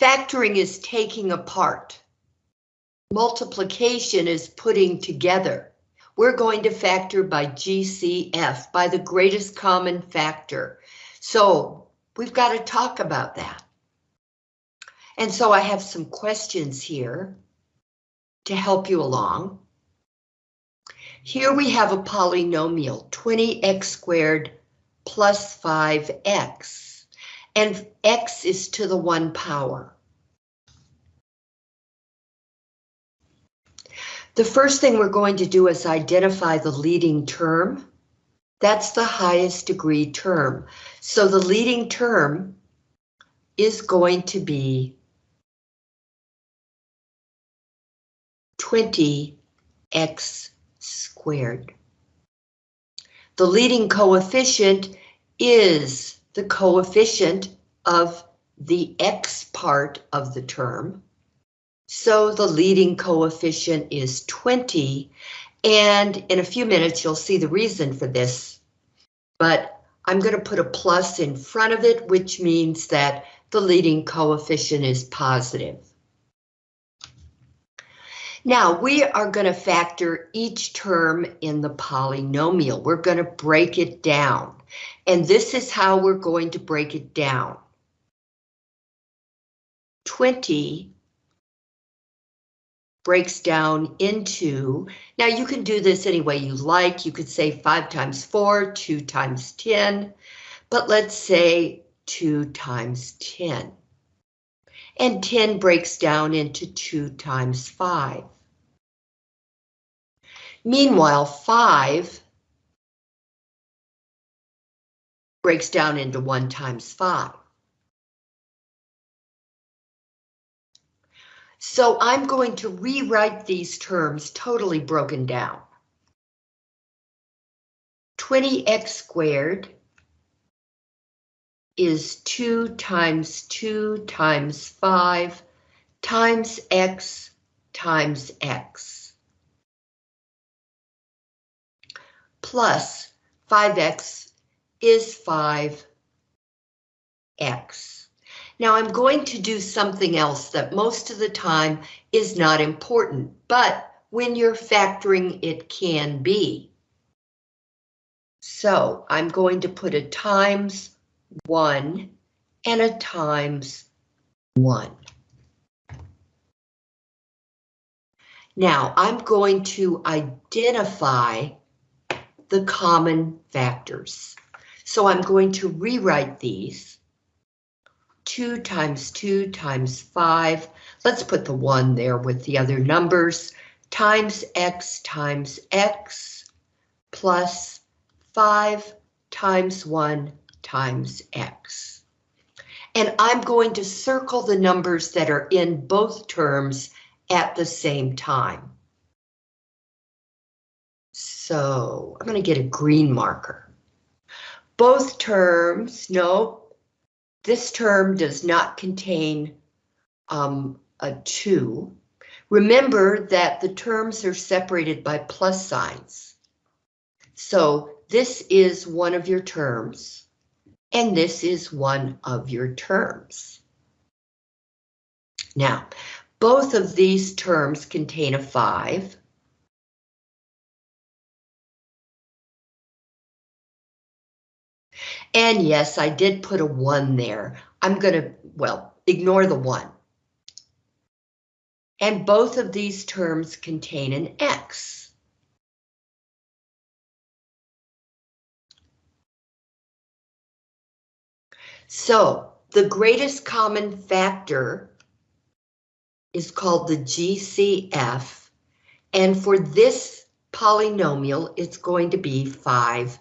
Factoring is taking apart. Multiplication is putting together. We're going to factor by GCF, by the greatest common factor. So we've got to talk about that. And so I have some questions here to help you along. Here we have a polynomial, 20x squared plus 5x, and x is to the 1 power. The first thing we're going to do is identify the leading term. That's the highest degree term. So the leading term is going to be 20x squared. The leading coefficient is the coefficient of the x part of the term. So the leading coefficient is 20, and in a few minutes you'll see the reason for this, but I'm going to put a plus in front of it, which means that the leading coefficient is positive. Now we are going to factor each term in the polynomial. We're going to break it down. And this is how we're going to break it down. 20 breaks down into, now you can do this any way you like. You could say 5 times 4, 2 times 10, but let's say 2 times 10. And 10 breaks down into 2 times 5. Meanwhile, 5 breaks down into 1 times 5. So I'm going to rewrite these terms totally broken down. 20x squared is 2 times 2 times 5 times x times x. Plus 5x is 5x. Now I'm going to do something else that most of the time is not important, but when you're factoring, it can be. So I'm going to put a times 1 and a times 1. Now I'm going to identify the common factors. So I'm going to rewrite these 2 times 2 times 5. Let's put the 1 there with the other numbers. Times x times x plus 5 times 1 times x. And I'm going to circle the numbers that are in both terms at the same time. So I'm going to get a green marker. Both terms, no, this term does not contain um, a 2. Remember that the terms are separated by plus signs. So this is one of your terms, and this is one of your terms. Now, both of these terms contain a 5. And yes, I did put a one there. I'm going to, well, ignore the one. And both of these terms contain an X. So the greatest common factor is called the GCF. And for this polynomial, it's going to be 5x.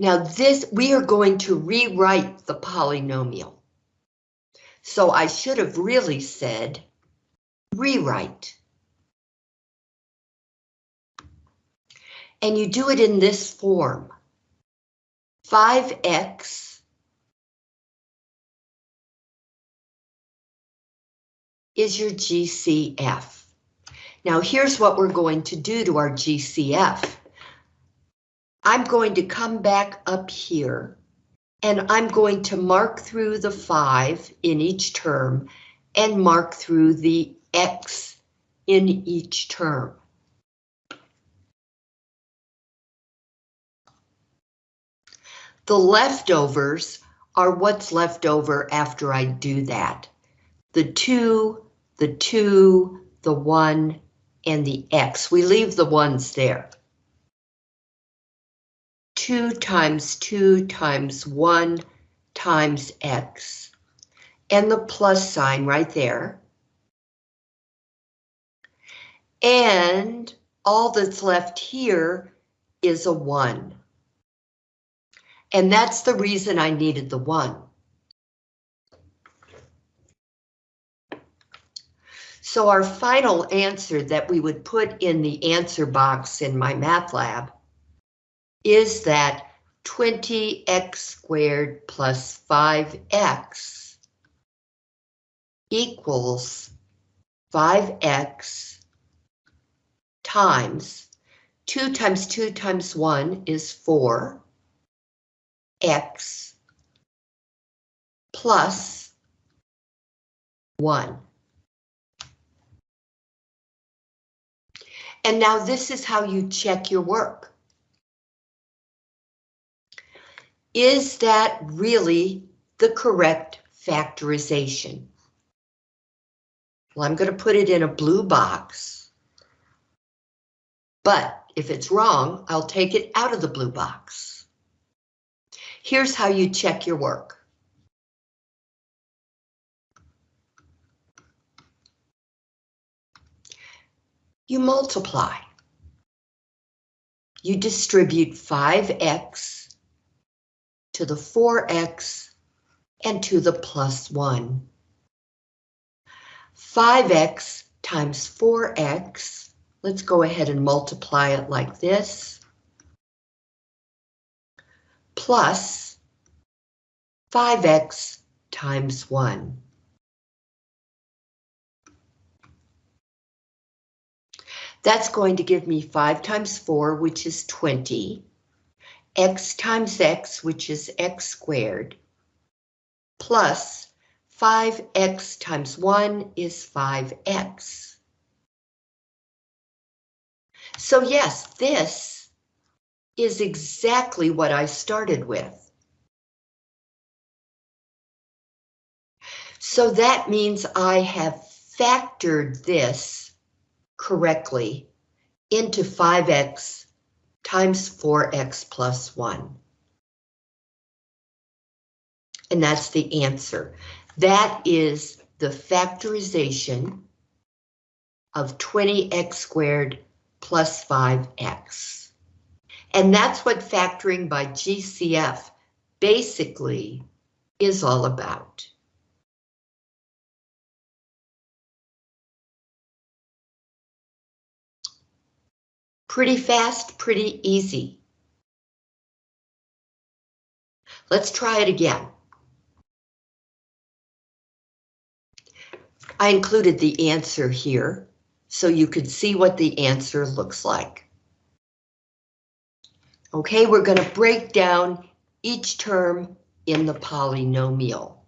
Now this, we are going to rewrite the polynomial. So I should have really said rewrite. And you do it in this form. 5x is your GCF. Now here's what we're going to do to our GCF. I'm going to come back up here and I'm going to mark through the five in each term and mark through the X in each term. The leftovers are what's left over after I do that. The two, the two, the one, and the X. We leave the ones there. 2 times 2 times 1 times X. And the plus sign right there. And all that's left here is a 1. And that's the reason I needed the 1. So our final answer that we would put in the answer box in MyMathLab is that 20x squared plus 5x equals 5x times 2 times 2 times 1 is 4 x plus 1. And now this is how you check your work. Is that really the correct factorization? Well, I'm going to put it in a blue box. But if it's wrong, I'll take it out of the blue box. Here's how you check your work. You multiply. You distribute 5x to the 4x and to the plus 1. 5x times 4x, let's go ahead and multiply it like this, plus 5x times 1. That's going to give me 5 times 4, which is 20, x times x, which is x squared, plus 5x times 1 is 5x. So yes, this is exactly what I started with. So that means I have factored this correctly into 5x times 4x plus 1. And that's the answer. That is the factorization of 20x squared plus 5x. And that's what factoring by GCF basically is all about. Pretty fast, pretty easy. Let's try it again. I included the answer here so you could see what the answer looks like. Okay, we're going to break down each term in the polynomial.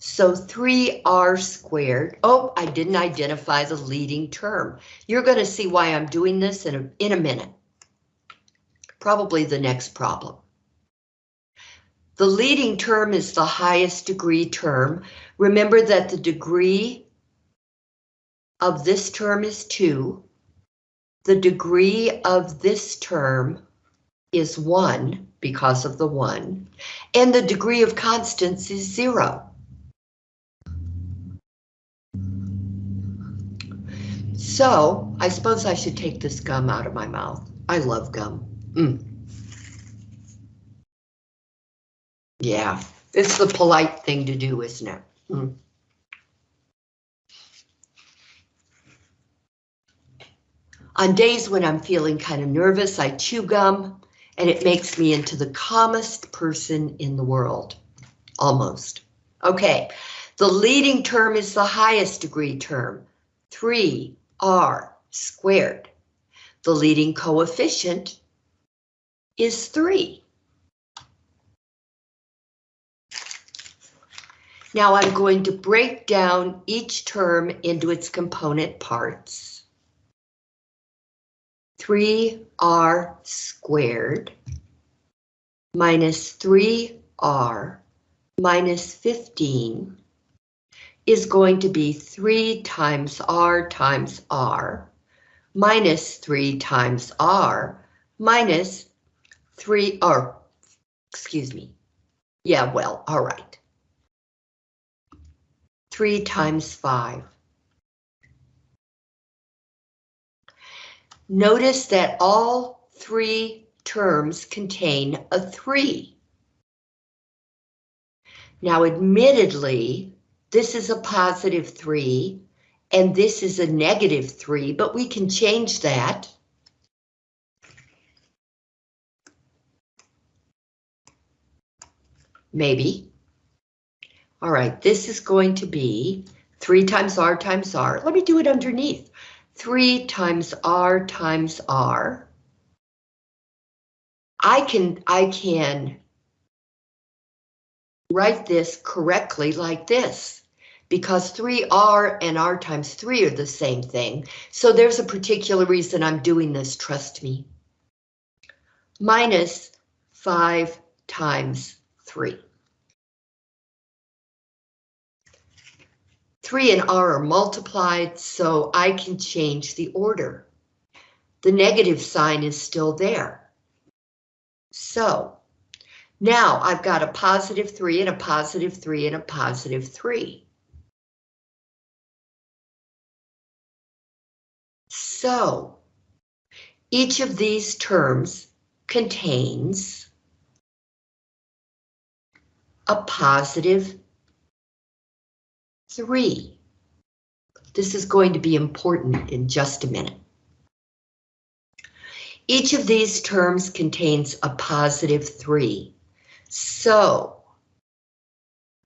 So 3r squared, oh, I didn't identify the leading term. You're going to see why I'm doing this in a, in a minute. Probably the next problem. The leading term is the highest degree term. Remember that the degree of this term is 2. The degree of this term is 1 because of the 1. And the degree of constants is 0. So I suppose I should take this gum out of my mouth. I love gum. Mm. Yeah, it's the polite thing to do, isn't it? Mm. On days when I'm feeling kind of nervous, I chew gum and it makes me into the calmest person in the world. Almost. Okay, the leading term is the highest degree term. 3r squared. The leading coefficient is 3. Now I'm going to break down each term into its component parts. 3r squared minus 3r minus 15 is going to be 3 times r times r minus 3 times r minus 3 r, excuse me. Yeah, well, all right. 3 times 5. Notice that all three terms contain a 3. Now, admittedly, this is a positive 3, and this is a negative 3, but we can change that. Maybe. All right, this is going to be 3 times r times r. Let me do it underneath. 3 times r times r. I can, I can write this correctly like this because 3r and r times 3 are the same thing. So there's a particular reason I'm doing this, trust me. Minus 5 times 3. 3 and r are multiplied, so I can change the order. The negative sign is still there. So now I've got a positive 3 and a positive 3 and a positive 3. So each of these terms contains a positive 3. This is going to be important in just a minute. Each of these terms contains a positive 3. So,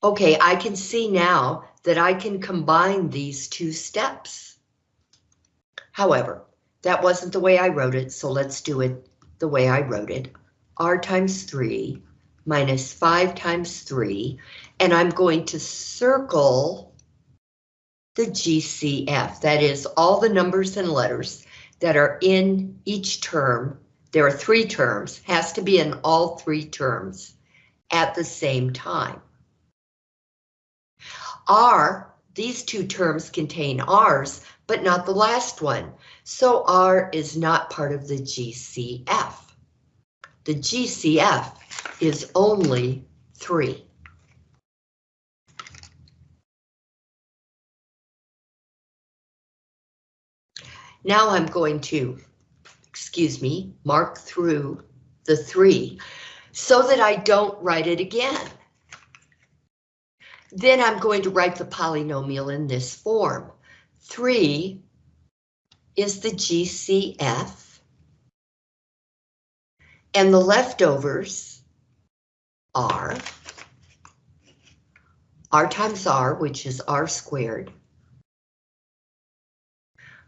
okay, I can see now that I can combine these two steps. However, that wasn't the way I wrote it, so let's do it the way I wrote it. R times 3 minus 5 times 3, and I'm going to circle the GCF. That is all the numbers and letters that are in each term. There are three terms, has to be in all three terms at the same time. R, these two terms contain R's, but not the last one. So R is not part of the GCF. The GCF is only three. Now I'm going to, excuse me, mark through the three so that I don't write it again. Then I'm going to write the polynomial in this form. 3 is the GCF. And the leftovers are r times r, which is r squared,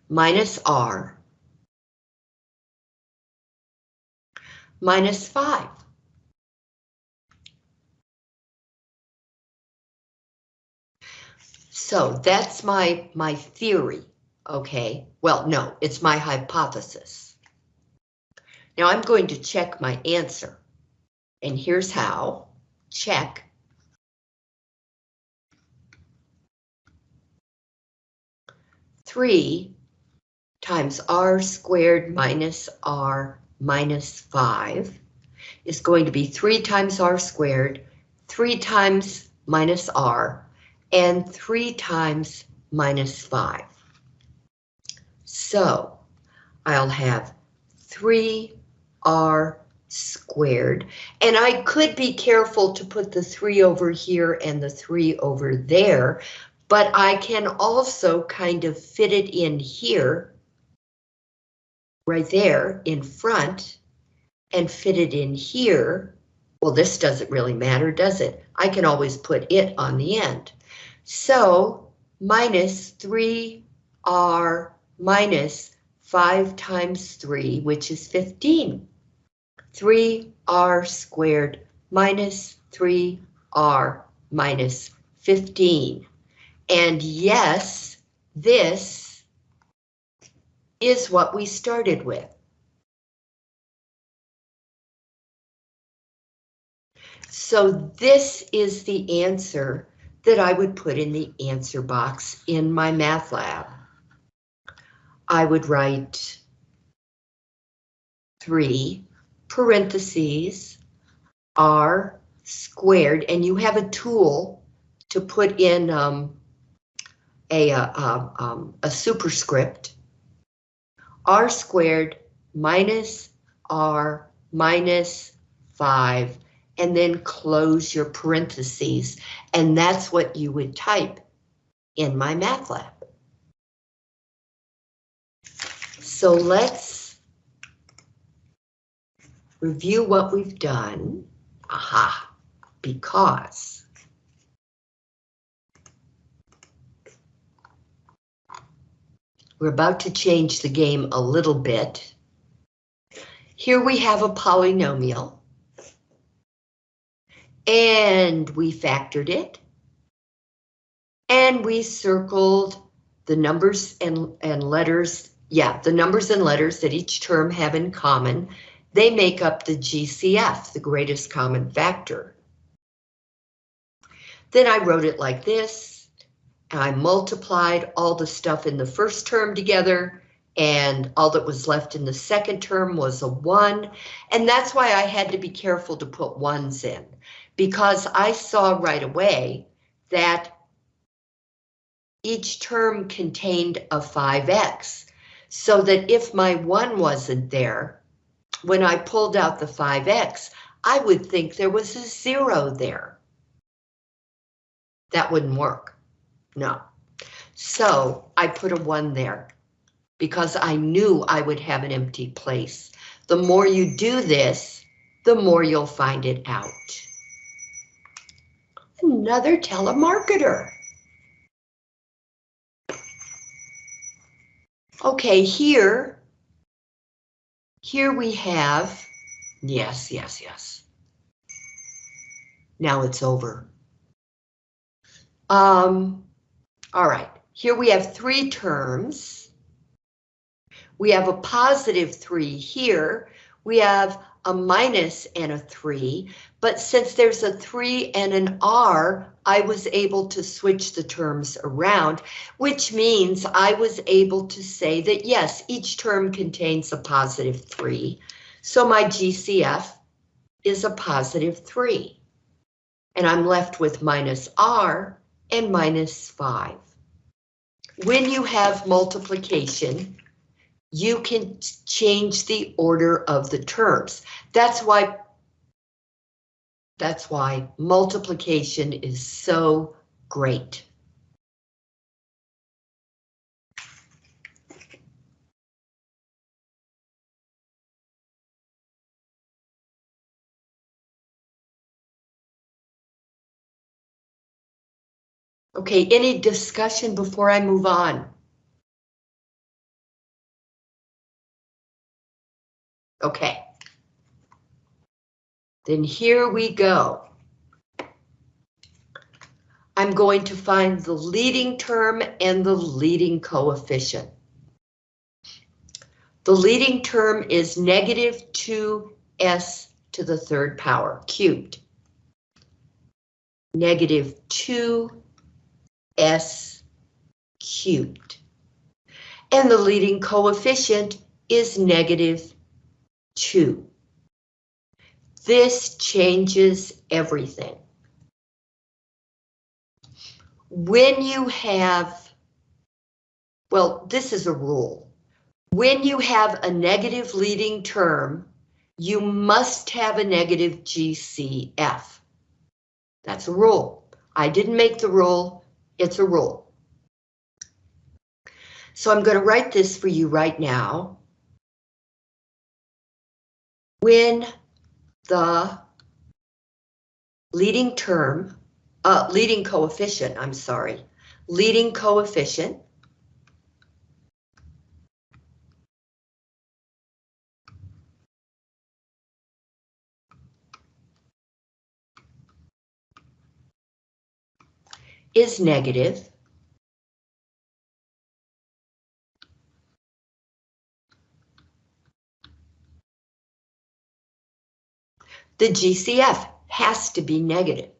minus r minus 5. So that's my, my theory, okay? Well, no, it's my hypothesis. Now I'm going to check my answer. And here's how. Check. Three times r squared minus r minus 5 is going to be 3 times r squared, 3 times minus r, and 3 times minus 5. So I'll have 3r squared, and I could be careful to put the 3 over here and the 3 over there, but I can also kind of fit it in here right there in front and fit it in here, well, this doesn't really matter, does it? I can always put it on the end. So minus 3r 3r minus 5 times 3, which is 15. 3r squared minus 3r minus 15. And yes, this is what we started with. So this is the answer that I would put in the answer box in MyMathLab. I would write 3 parentheses r squared, and you have a tool to put in um, a, a, a, um, a superscript, r squared minus r minus 5, and then close your parentheses, and that's what you would type in MyMathLab. So let's review what we've done. Aha, because we're about to change the game a little bit. Here we have a polynomial. And we factored it. And we circled the numbers and, and letters, yeah, the numbers and letters that each term have in common. They make up the GCF, the greatest common factor. Then I wrote it like this. I multiplied all the stuff in the first term together and all that was left in the second term was a one. And that's why I had to be careful to put ones in because I saw right away that each term contained a 5x, so that if my 1 wasn't there, when I pulled out the 5x, I would think there was a 0 there. That wouldn't work. No. So I put a 1 there because I knew I would have an empty place. The more you do this, the more you'll find it out another telemarketer. Okay, here, here we have, yes, yes, yes. Now it's over. Um, all right, here we have three terms. We have a positive three here. We have a minus and a 3, but since there's a 3 and an R, I was able to switch the terms around, which means I was able to say that yes, each term contains a positive 3, so my GCF is a positive 3. And I'm left with minus R and minus 5. When you have multiplication, you can change the order of the terms. That's why that's why multiplication is so great. Okay, any discussion before I move on? Okay. Then here we go. I'm going to find the leading term and the leading coefficient. The leading term is negative 2s to the third power cubed. Negative 2s cubed. And the leading coefficient is negative 2. This changes everything. When you have, well, this is a rule. When you have a negative leading term, you must have a negative GCF. That's a rule. I didn't make the rule, it's a rule. So I'm going to write this for you right now when the leading term, uh, leading coefficient, I'm sorry, leading coefficient is negative The GCF has to be negative.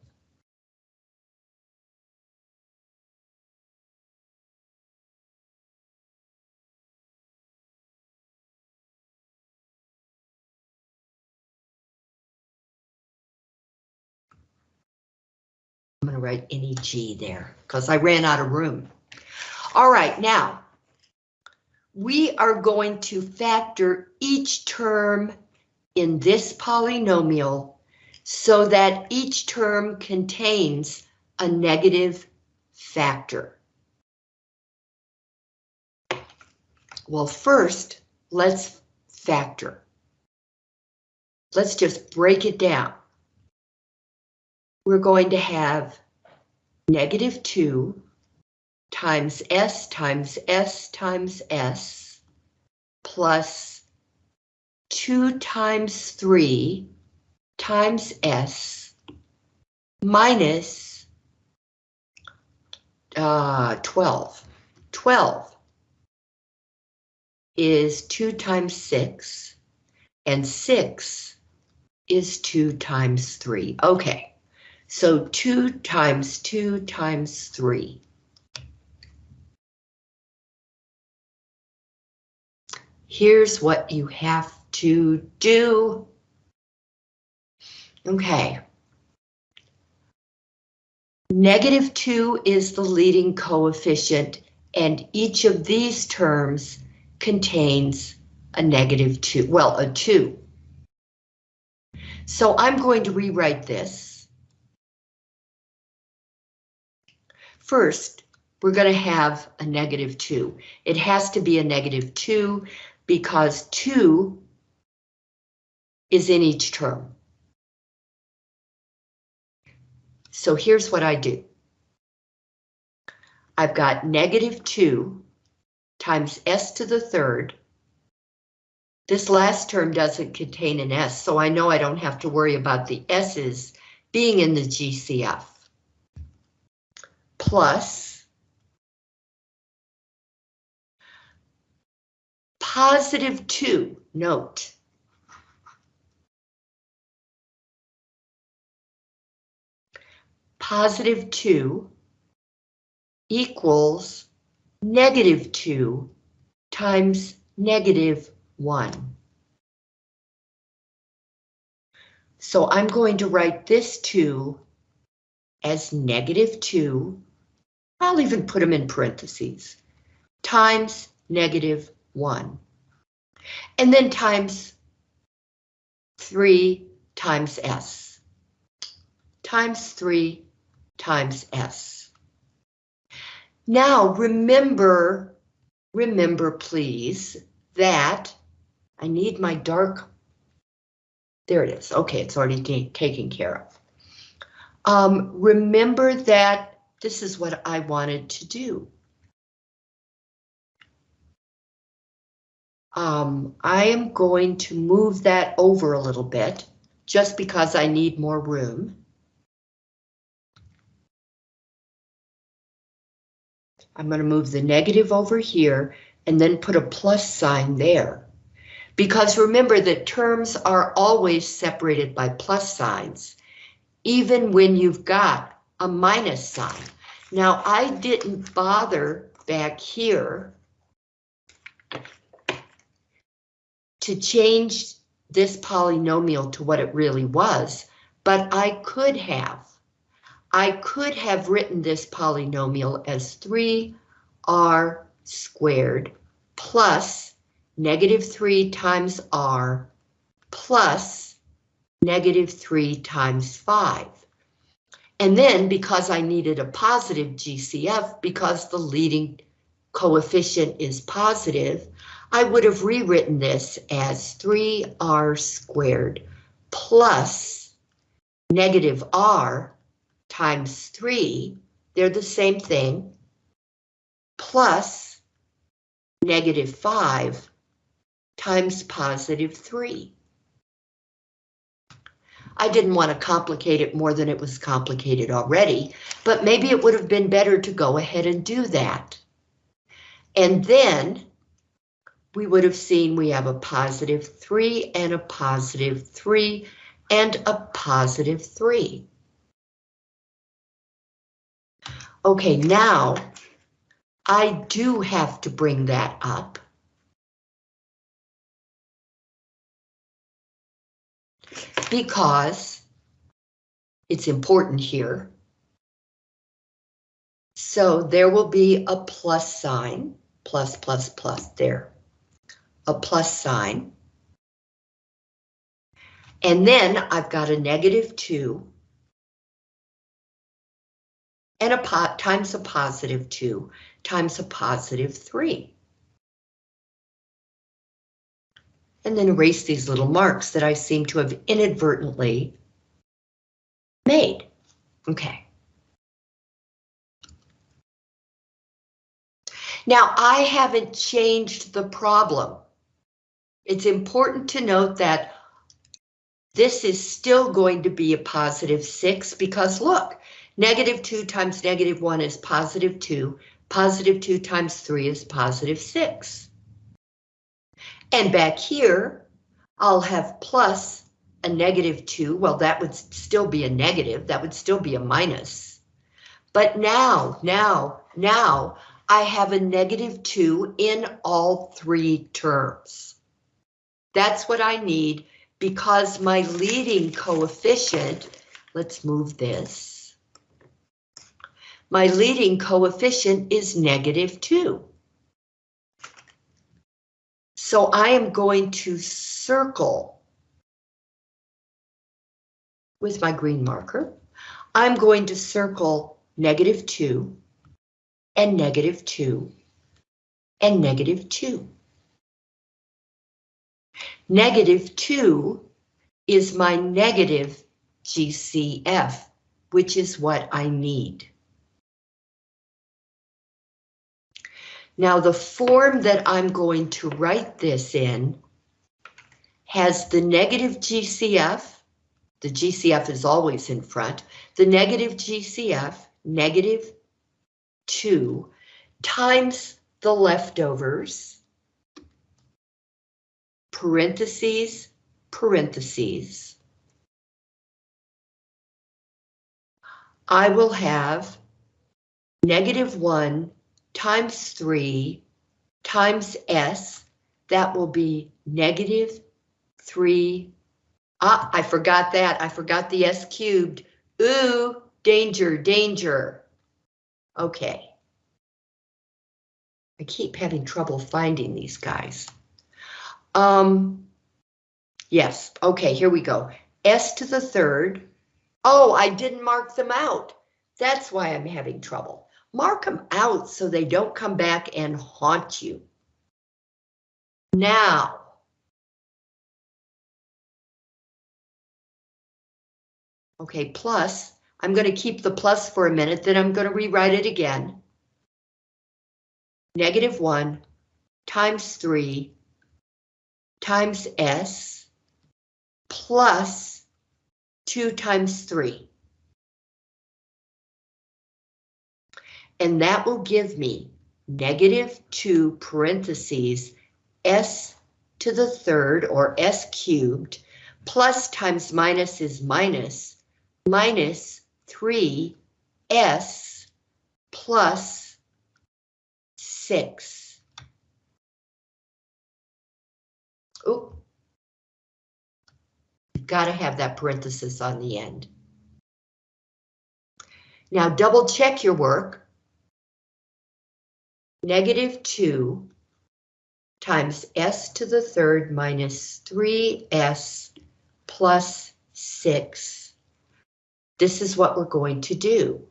I'm going to write any G there because I ran out of room. All right, now we are going to factor each term in this polynomial so that each term contains a negative factor. Well, first, let's factor. Let's just break it down we're going to have negative 2 times s times s times s plus 2 times 3 times s minus uh, 12. 12 is 2 times 6, and 6 is 2 times 3. Okay. So 2 times 2 times 3. Here's what you have to do. Okay. Negative 2 is the leading coefficient, and each of these terms contains a negative 2, well, a 2. So I'm going to rewrite this. First, we're going to have a negative 2. It has to be a negative 2 because 2 is in each term. So here's what I do. I've got negative 2 times s to the third. This last term doesn't contain an s, so I know I don't have to worry about the s's being in the GCF plus positive 2, note. Positive 2 equals negative 2 times negative 1. So I'm going to write this 2 as negative 2 I'll even put them in parentheses, times negative 1. And then times 3 times S. Times 3 times S. Now remember, remember please, that I need my dark, there it is, okay, it's already taken care of. Um, remember that this is what I wanted to do. Um, I am going to move that over a little bit just because I need more room. I'm going to move the negative over here and then put a plus sign there. Because remember that terms are always separated by plus signs, even when you've got a minus sign. Now, I didn't bother back here to change this polynomial to what it really was, but I could have. I could have written this polynomial as 3r squared plus negative 3 times r plus negative 3 times 5. And then because I needed a positive GCF, because the leading coefficient is positive, I would have rewritten this as 3r squared plus negative r times 3, they're the same thing, plus negative 5 times positive 3. I didn't want to complicate it more than it was complicated already, but maybe it would have been better to go ahead and do that. And then we would have seen we have a positive 3 and a positive 3 and a positive 3. Okay, now I do have to bring that up. Because it's important here. So there will be a plus sign, plus, plus, plus there, a plus sign. And then I've got a negative 2 and a pot times a positive 2 times a positive 3. And then erase these little marks that I seem to have inadvertently made. Okay. Now, I haven't changed the problem. It's important to note that this is still going to be a positive 6 because look, negative 2 times negative 1 is positive 2. Positive 2 times 3 is positive 6. And back here, I'll have plus a negative 2. Well, that would still be a negative. That would still be a minus. But now, now, now, I have a negative 2 in all three terms. That's what I need because my leading coefficient, let's move this. My leading coefficient is negative 2. So I am going to circle with my green marker. I'm going to circle negative 2 and negative 2 and negative 2. Negative 2 is my negative GCF, which is what I need. Now the form that I'm going to write this in has the negative GCF, the GCF is always in front, the negative GCF, negative 2, times the leftovers, parentheses, parentheses. I will have negative 1 times 3 times S, that will be negative 3. Ah, I forgot that. I forgot the S cubed. Ooh, danger, danger. Okay. I keep having trouble finding these guys. Um, yes, okay, here we go. S to the third. Oh, I didn't mark them out. That's why I'm having trouble. Mark them out so they don't come back and haunt you. Now, okay, plus, I'm going to keep the plus for a minute, then I'm going to rewrite it again. Negative 1 times 3 times S plus 2 times 3. And that will give me negative 2 parentheses S to the third or S cubed plus times minus is minus minus 3S plus 6. Oh, got to have that parenthesis on the end. Now double check your work. Negative 2 times s to the third minus 3s plus 6. This is what we're going to do.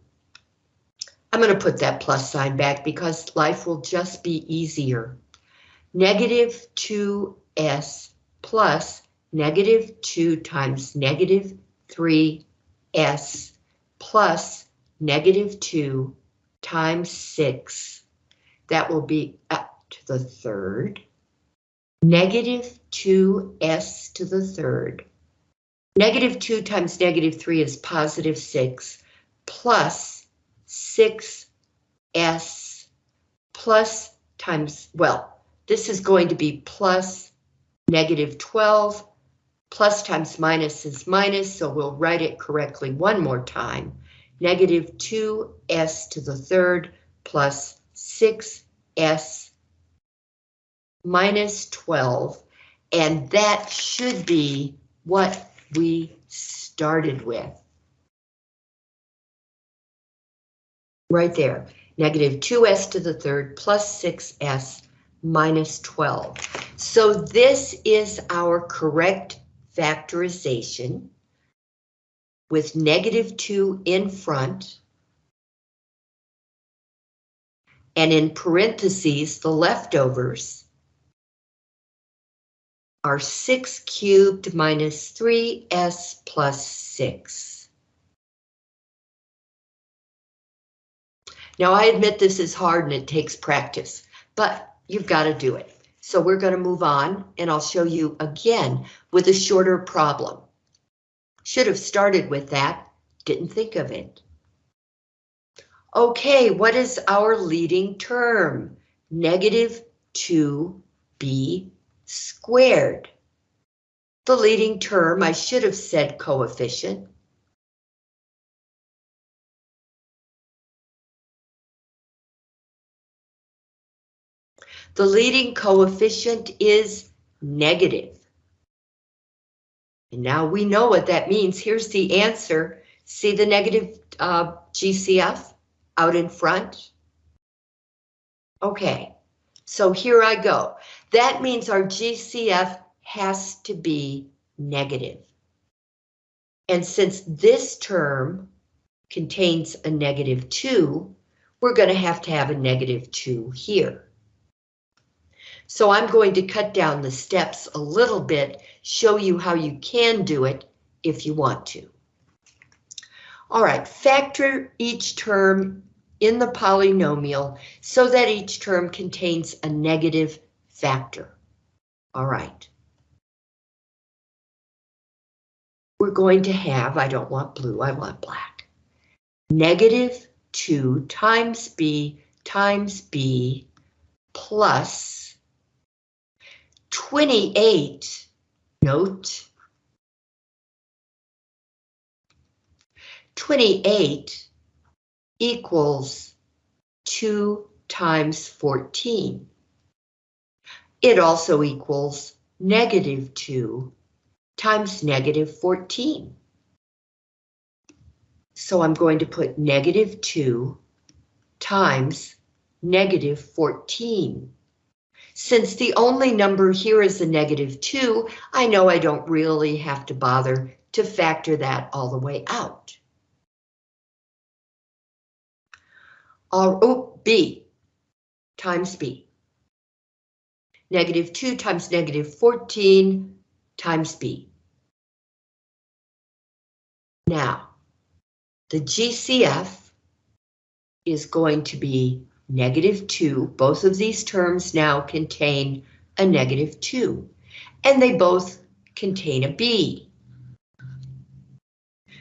I'm going to put that plus sign back because life will just be easier. Negative 2 s plus negative 2 times negative 3s plus negative 2 times 6. That will be up to the third. Negative 2s to the third Negative 2 times negative 3 is positive 6 plus 6s plus times, well, this is going to be plus negative 12 plus times minus is minus, so we'll write it correctly one more time. Negative 2s to the third plus 6s minus 12, and that should be what we started with. Right there, negative 2s to the third plus 6s minus 12. So this is our correct factorization with negative 2 in front. And in parentheses, the leftovers are 6 cubed minus 3s plus 6. Now I admit this is hard and it takes practice, but you've got to do it. So we're going to move on and I'll show you again with a shorter problem. Should have started with that, didn't think of it. Okay, what is our leading term? Negative 2b squared. The leading term, I should have said coefficient. The leading coefficient is negative. And now we know what that means. Here's the answer. See the negative uh, GCF out in front? Okay, so here I go. That means our GCF has to be negative. And since this term contains a negative 2, we're going to have to have a negative 2 here. So I'm going to cut down the steps a little bit, show you how you can do it if you want to. All right, factor each term in the polynomial so that each term contains a negative factor. All right. We're going to have, I don't want blue, I want black. Negative 2 times b times b plus 28, note, 28 equals 2 times 14. It also equals negative 2 times negative 14. So I'm going to put negative 2 times negative 14. Since the only number here is a negative 2, I know I don't really have to bother to factor that all the way out. Oh, b times b. Negative 2 times negative 14 times b. Now, the GCF is going to be negative 2. Both of these terms now contain a negative 2, and they both contain a b.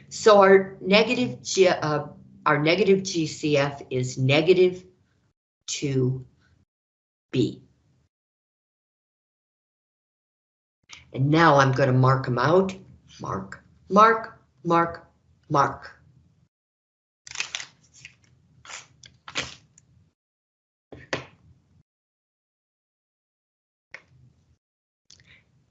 So our negative, G, uh, our negative GCF is negative 2b. And now I'm going to mark them out. Mark, mark, mark, mark.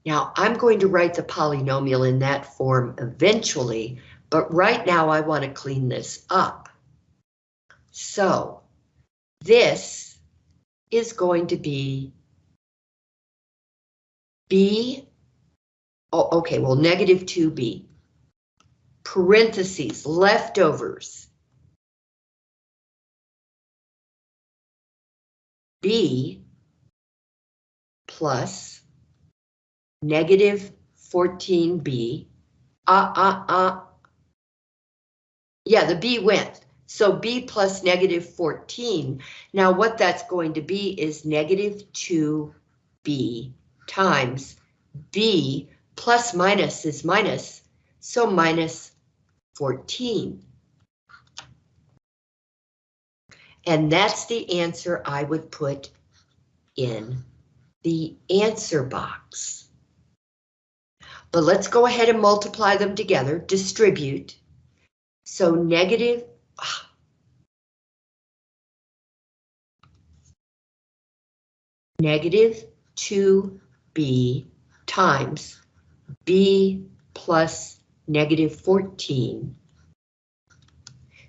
Now I'm going to write the polynomial in that form eventually, but right now I want to clean this up. So this is going to be b, oh, okay, well, negative 2b, parentheses, leftovers, b plus negative 14b. Uh, uh, uh. Yeah, the b went. So b plus negative 14. Now what that's going to be is negative 2b times b plus minus is minus. so minus 14. And that's the answer I would put in the answer box. But let's go ahead and multiply them together, distribute. So negative, ah. negative 2b times b plus negative 14.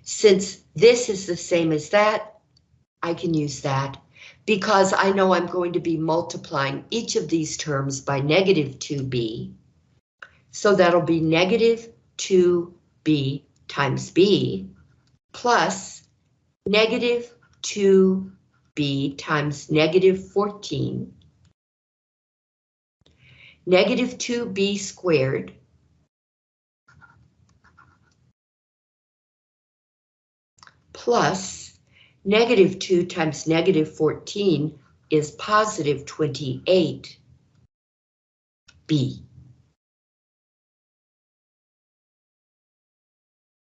Since this is the same as that, I can use that because I know I'm going to be multiplying each of these terms by negative 2b. So that'll be negative 2b times b plus negative 2b times negative 14. Negative 2b squared plus negative 2 times negative 14 is positive 28b.